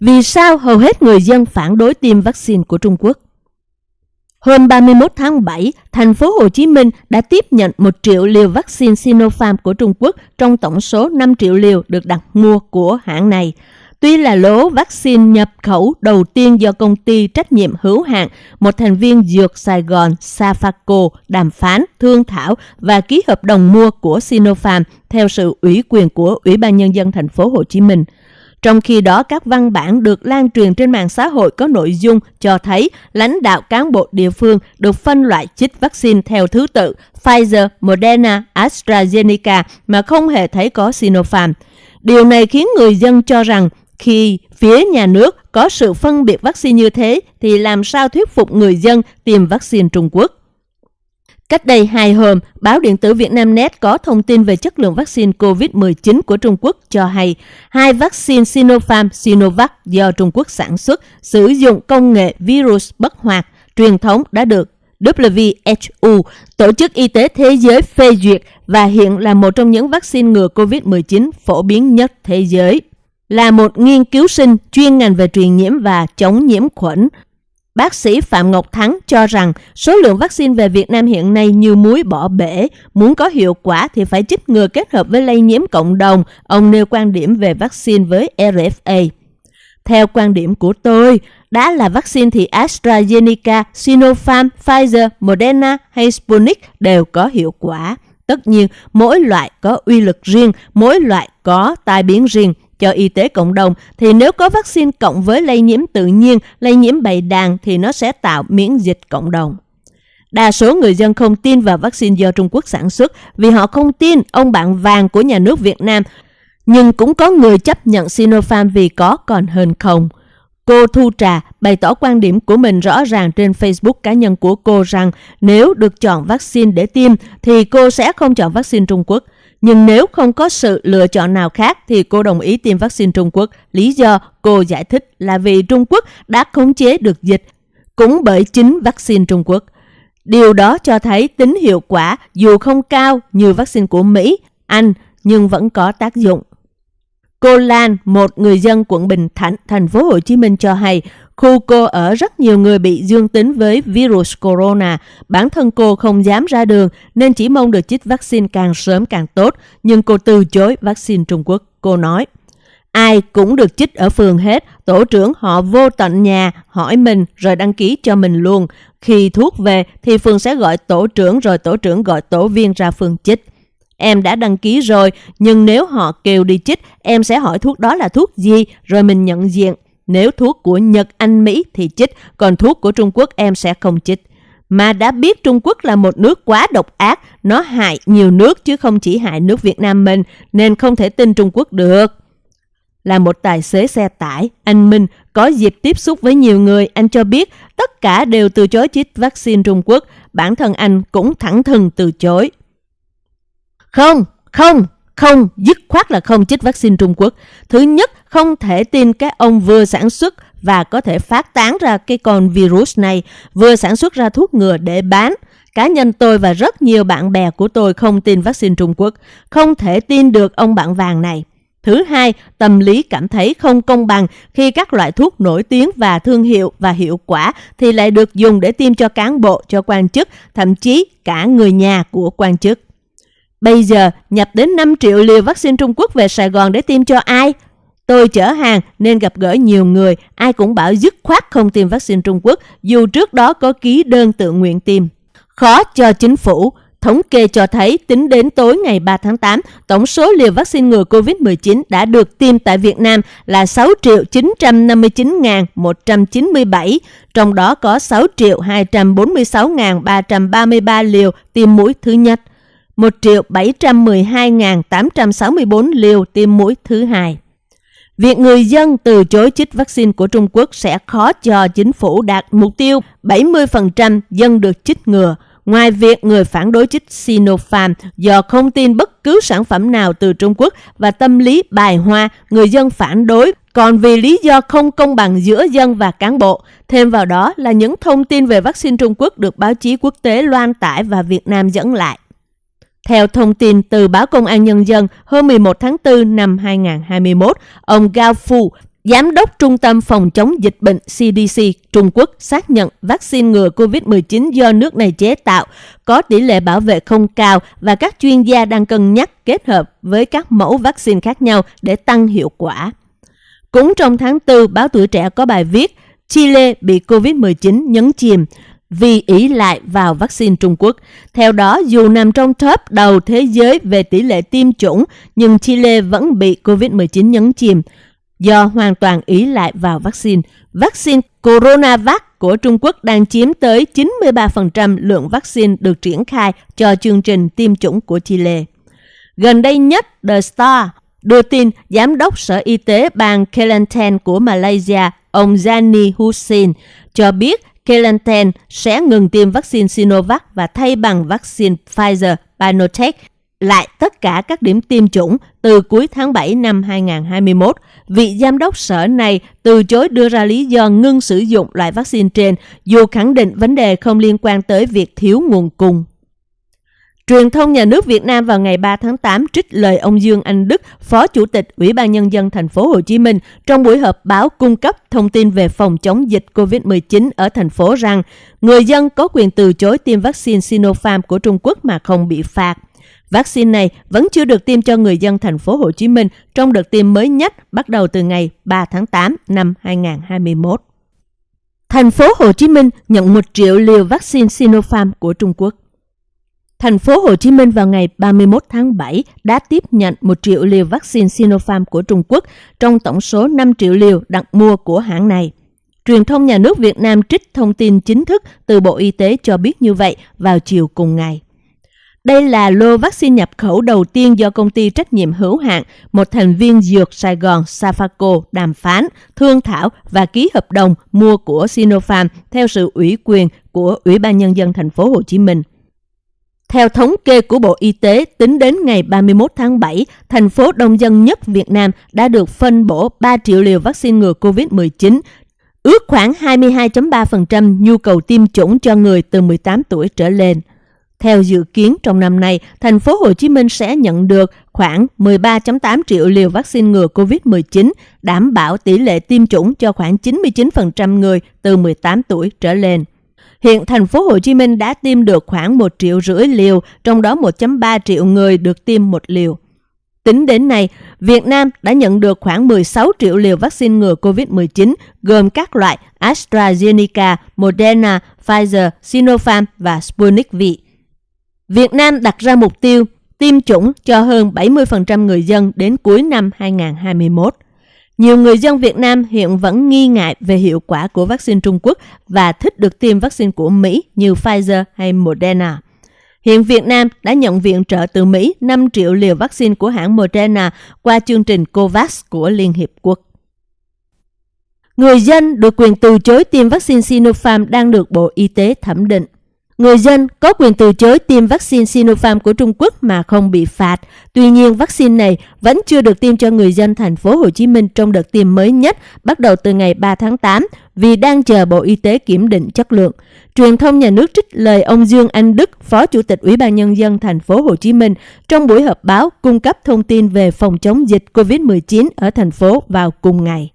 Vì sao hầu hết người dân phản đối tiêm vaccine của Trung Quốc? Hôm 31 tháng 7, thành phố Hồ Chí Minh đã tiếp nhận 1 triệu liều vaccine Sinopharm của Trung Quốc trong tổng số 5 triệu liều được đặt mua của hãng này. Tuy là lỗ vaccine nhập khẩu đầu tiên do công ty trách nhiệm hữu hạn, một thành viên dược Sài Gòn Safaco đàm phán, thương thảo và ký hợp đồng mua của Sinopharm theo sự ủy quyền của Ủy ban Nhân dân thành phố Hồ Chí Minh. Trong khi đó, các văn bản được lan truyền trên mạng xã hội có nội dung cho thấy lãnh đạo cán bộ địa phương được phân loại chích vaccine theo thứ tự Pfizer, Moderna, AstraZeneca mà không hề thấy có Sinopharm. Điều này khiến người dân cho rằng khi phía nhà nước có sự phân biệt vaccine như thế thì làm sao thuyết phục người dân tiêm vaccine Trung Quốc? Cách đây hai hôm, báo điện tử Việt Nam Net có thông tin về chất lượng vaccine COVID-19 của Trung Quốc cho hay hai vaccine Sinopharm Sinovac do Trung Quốc sản xuất sử dụng công nghệ virus bất hoạt truyền thống đã được WHO, Tổ chức Y tế Thế giới phê duyệt và hiện là một trong những vaccine ngừa COVID-19 phổ biến nhất thế giới. Là một nghiên cứu sinh chuyên ngành về truyền nhiễm và chống nhiễm khuẩn, Bác sĩ Phạm Ngọc Thắng cho rằng số lượng vaccine về Việt Nam hiện nay như muối bỏ bể, muốn có hiệu quả thì phải chích ngừa kết hợp với lây nhiễm cộng đồng. Ông nêu quan điểm về vaccine với RFA. Theo quan điểm của tôi, đã là vaccine thì AstraZeneca, Sinopharm, Pfizer, Moderna hay Sputnik đều có hiệu quả. Tất nhiên, mỗi loại có uy lực riêng, mỗi loại có tai biến riêng cho y tế cộng đồng thì nếu có vaccine cộng với lây nhiễm tự nhiên, lây nhiễm bầy đàn thì nó sẽ tạo miễn dịch cộng đồng. Đa số người dân không tin vào vaccine do Trung Quốc sản xuất vì họ không tin ông bạn vàng của nhà nước Việt Nam. Nhưng cũng có người chấp nhận Sinopharm vì có còn hơn không. Cô Thu Trà bày tỏ quan điểm của mình rõ ràng trên Facebook cá nhân của cô rằng nếu được chọn vaccine để tiêm thì cô sẽ không chọn vaccine Trung Quốc. Nhưng nếu không có sự lựa chọn nào khác thì cô đồng ý tiêm vaccine Trung Quốc. Lý do cô giải thích là vì Trung Quốc đã khống chế được dịch cũng bởi chính vaccine Trung Quốc. Điều đó cho thấy tính hiệu quả dù không cao như vaccine của Mỹ, Anh nhưng vẫn có tác dụng. Cô Lan, một người dân quận Bình Thạnh, thành phố Hồ Chí Minh cho hay, khu cô ở rất nhiều người bị dương tính với virus corona. Bản thân cô không dám ra đường nên chỉ mong được chích vaccine càng sớm càng tốt, nhưng cô từ chối vaccine Trung Quốc. Cô nói, ai cũng được chích ở phường hết, tổ trưởng họ vô tận nhà, hỏi mình rồi đăng ký cho mình luôn. Khi thuốc về thì phường sẽ gọi tổ trưởng rồi tổ trưởng gọi tổ viên ra phường chích. Em đã đăng ký rồi, nhưng nếu họ kêu đi chích, em sẽ hỏi thuốc đó là thuốc gì, rồi mình nhận diện. Nếu thuốc của Nhật, Anh, Mỹ thì chích, còn thuốc của Trung Quốc em sẽ không chích. Mà đã biết Trung Quốc là một nước quá độc ác, nó hại nhiều nước chứ không chỉ hại nước Việt Nam mình, nên không thể tin Trung Quốc được. Là một tài xế xe tải, anh Minh có dịp tiếp xúc với nhiều người, anh cho biết tất cả đều từ chối chích vaccine Trung Quốc, bản thân anh cũng thẳng thừng từ chối. Không, không, không, dứt khoát là không chích vaccine Trung Quốc. Thứ nhất, không thể tin cái ông vừa sản xuất và có thể phát tán ra cái con virus này, vừa sản xuất ra thuốc ngừa để bán. Cá nhân tôi và rất nhiều bạn bè của tôi không tin vaccine Trung Quốc, không thể tin được ông bạn vàng này. Thứ hai, tâm lý cảm thấy không công bằng khi các loại thuốc nổi tiếng và thương hiệu và hiệu quả thì lại được dùng để tiêm cho cán bộ, cho quan chức, thậm chí cả người nhà của quan chức. Bây giờ nhập đến 5 triệu liều vaccine Trung Quốc về Sài Gòn để tiêm cho ai? Tôi chở hàng nên gặp gỡ nhiều người, ai cũng bảo dứt khoát không tiêm vaccine Trung Quốc dù trước đó có ký đơn tự nguyện tiêm. Khó cho chính phủ, thống kê cho thấy tính đến tối ngày 3 tháng 8, tổng số liều vaccine ngừa COVID-19 đã được tiêm tại Việt Nam là 6 triệu 959.197, trong đó có 6 triệu 246.333 liều tiêm mũi thứ nhất. 1 triệu 712.864 liều tiêm mũi thứ hai. Việc người dân từ chối chích vaccine của Trung Quốc sẽ khó cho chính phủ đạt mục tiêu 70% dân được chích ngừa. Ngoài việc người phản đối chích Sinopharm do không tin bất cứ sản phẩm nào từ Trung Quốc và tâm lý bài hoa, người dân phản đối còn vì lý do không công bằng giữa dân và cán bộ. Thêm vào đó là những thông tin về vaccine Trung Quốc được báo chí quốc tế loan tải và Việt Nam dẫn lại. Theo thông tin từ báo Công an Nhân dân hôm 11 tháng 4 năm 2021, ông Gao Fu, Giám đốc Trung tâm Phòng chống dịch bệnh CDC Trung Quốc xác nhận vaccine ngừa COVID-19 do nước này chế tạo có tỷ lệ bảo vệ không cao và các chuyên gia đang cân nhắc kết hợp với các mẫu vaccine khác nhau để tăng hiệu quả. Cũng trong tháng 4, báo tuổi trẻ có bài viết Chile bị COVID-19 nhấn chìm vì ý lại vào vaccine Trung Quốc. Theo đó, dù nằm trong top đầu thế giới về tỷ lệ tiêm chủng, nhưng Chile vẫn bị COVID-19 nhấn chìm do hoàn toàn ý lại vào vaccine. Vaccine Coronavac của Trung Quốc đang chiếm tới 93% lượng vaccine được triển khai cho chương trình tiêm chủng của Chile. Gần đây nhất, The Star đưa tin Giám đốc Sở Y tế bang Kelantan của Malaysia, ông Zani Hussein, cho biết Kelantan sẽ ngừng tiêm vaccine Sinovac và thay bằng vaccine Pfizer-BioNTech lại tất cả các điểm tiêm chủng từ cuối tháng 7 năm 2021. Vị giám đốc sở này từ chối đưa ra lý do ngưng sử dụng loại vaccine trên, dù khẳng định vấn đề không liên quan tới việc thiếu nguồn cung. Truyền thông nhà nước Việt Nam vào ngày 3 tháng 8 trích lời ông Dương Anh Đức, Phó Chủ tịch Ủy ban nhân dân thành phố Hồ Chí Minh trong buổi họp báo cung cấp thông tin về phòng chống dịch COVID-19 ở thành phố rằng người dân có quyền từ chối tiêm vaccine Sinopharm của Trung Quốc mà không bị phạt. Vaccine này vẫn chưa được tiêm cho người dân thành phố Hồ Chí Minh trong đợt tiêm mới nhất bắt đầu từ ngày 3 tháng 8 năm 2021. Thành phố Hồ Chí Minh nhận 1 triệu liều vaccine Sinopharm của Trung Quốc. Thành phố Hồ Chí Minh vào ngày 31 tháng 7 đã tiếp nhận 1 triệu liều vaccine Sinopharm của Trung Quốc trong tổng số 5 triệu liều đặt mua của hãng này. Truyền thông nhà nước Việt Nam trích thông tin chính thức từ Bộ Y tế cho biết như vậy vào chiều cùng ngày. Đây là lô vaccine nhập khẩu đầu tiên do công ty trách nhiệm hữu hạn, một thành viên dược Sài Gòn Safaco đàm phán, thương thảo và ký hợp đồng mua của Sinopharm theo sự ủy quyền của Ủy ban nhân dân thành phố Hồ Chí Minh. Theo thống kê của Bộ Y tế, tính đến ngày 31 tháng 7, thành phố đông dân nhất Việt Nam đã được phân bổ 3 triệu liều vaccine ngừa COVID-19, ước khoảng 22.3% nhu cầu tiêm chủng cho người từ 18 tuổi trở lên. Theo dự kiến trong năm nay, thành phố Hồ Chí Minh sẽ nhận được khoảng 13.8 triệu liều vaccine ngừa COVID-19, đảm bảo tỷ lệ tiêm chủng cho khoảng 99% người từ 18 tuổi trở lên. Hiện thành phố Hồ Chí Minh đã tiêm được khoảng 1 triệu rưỡi liều, trong đó 1.3 triệu người được tiêm một liều. Tính đến nay, Việt Nam đã nhận được khoảng 16 triệu liều vaccine ngừa COVID-19 gồm các loại AstraZeneca, Moderna, Pfizer, Sinopharm và Sputnik V. Việt Nam đặt ra mục tiêu tiêm chủng cho hơn 70% người dân đến cuối năm 2021. Nhiều người dân Việt Nam hiện vẫn nghi ngại về hiệu quả của vaccine Trung Quốc và thích được tiêm vaccine của Mỹ như Pfizer hay Moderna. Hiện Việt Nam đã nhận viện trợ từ Mỹ 5 triệu liều vaccine của hãng Moderna qua chương trình COVAX của Liên Hiệp Quốc. Người dân được quyền từ chối tiêm vaccine Sinopharm đang được Bộ Y tế thẩm định. Người dân có quyền từ chối tiêm vaccine Sinopharm của Trung Quốc mà không bị phạt. Tuy nhiên, vaccine này vẫn chưa được tiêm cho người dân thành phố Hồ Chí Minh trong đợt tiêm mới nhất bắt đầu từ ngày 3 tháng 8 vì đang chờ Bộ Y tế kiểm định chất lượng. Truyền thông nhà nước trích lời ông Dương Anh Đức, Phó Chủ tịch Ủy ban nhân dân thành phố Hồ Chí Minh trong buổi họp báo cung cấp thông tin về phòng chống dịch COVID-19 ở thành phố vào cùng ngày.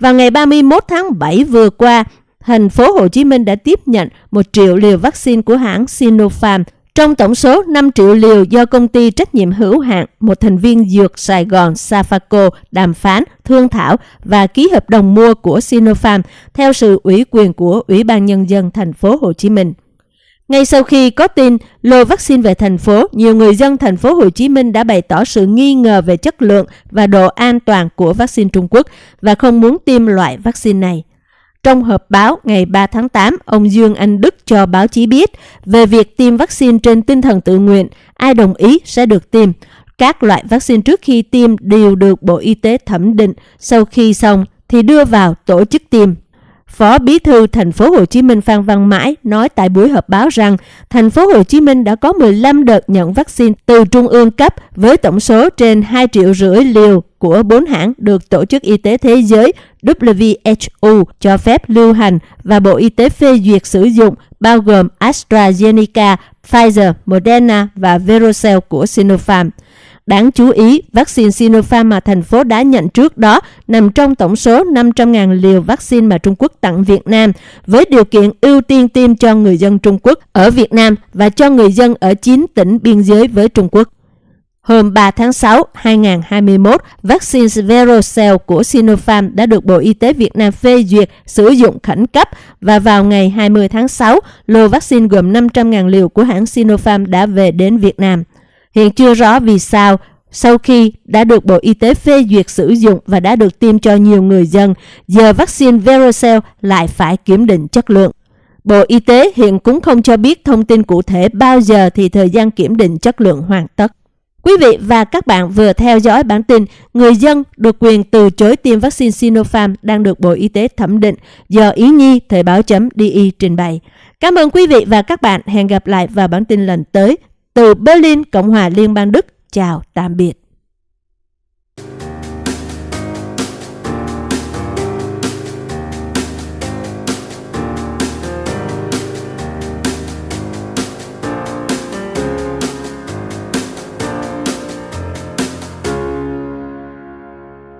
Vào ngày 31 tháng 7 vừa qua, thành phố Hồ Chí Minh đã tiếp nhận 1 triệu liều vaccine của hãng Sinopharm trong tổng số 5 triệu liều do công ty trách nhiệm hữu hạn một thành viên dược Sài Gòn Safaco đàm phán, thương thảo và ký hợp đồng mua của Sinopharm theo sự ủy quyền của Ủy ban Nhân dân thành phố Hồ Chí Minh. Ngay sau khi có tin lô vaccine về thành phố, nhiều người dân thành phố Hồ Chí Minh đã bày tỏ sự nghi ngờ về chất lượng và độ an toàn của vaccine Trung Quốc và không muốn tiêm loại vaccine này. Trong họp báo ngày 3 tháng 8, ông Dương Anh Đức cho báo chí biết về việc tiêm vaccine trên tinh thần tự nguyện, ai đồng ý sẽ được tiêm. Các loại vaccine trước khi tiêm đều được Bộ Y tế thẩm định, sau khi xong thì đưa vào tổ chức tiêm. Phó Bí thư thành phố Hồ Chí Minh Phan Văn Mãi nói tại buổi họp báo rằng thành phố Hồ Chí Minh đã có 15 đợt nhận vaccine từ trung ương cấp với tổng số trên 2 triệu rưỡi liều của bốn hãng được Tổ chức Y tế Thế giới WHO cho phép lưu hành và Bộ Y tế phê duyệt sử dụng bao gồm AstraZeneca, Pfizer, Moderna và Verocell của Sinopharm. Đáng chú ý, vaccine Sinopharm mà thành phố đã nhận trước đó nằm trong tổng số 500.000 liều vaccine mà Trung Quốc tặng Việt Nam, với điều kiện ưu tiên tiêm cho người dân Trung Quốc ở Việt Nam và cho người dân ở 9 tỉnh biên giới với Trung Quốc. Hôm 3 tháng 6, 2021, vaccine Verocell của Sinopharm đã được Bộ Y tế Việt Nam phê duyệt sử dụng khẩn cấp và vào ngày 20 tháng 6, lô vaccine gồm 500.000 liều của hãng Sinopharm đã về đến Việt Nam. Hiện chưa rõ vì sao, sau khi đã được Bộ Y tế phê duyệt sử dụng và đã được tiêm cho nhiều người dân, giờ vaccine Verocell lại phải kiểm định chất lượng. Bộ Y tế hiện cũng không cho biết thông tin cụ thể bao giờ thì thời gian kiểm định chất lượng hoàn tất. Quý vị và các bạn vừa theo dõi bản tin Người dân được quyền từ chối tiêm vaccine Sinopharm đang được Bộ Y tế thẩm định do Ý Nhi Thời báo. Di trình bày. Cảm ơn quý vị và các bạn. Hẹn gặp lại vào bản tin lần tới. Từ Berlin, Cộng hòa Liên bang Đức. Chào, tạm biệt.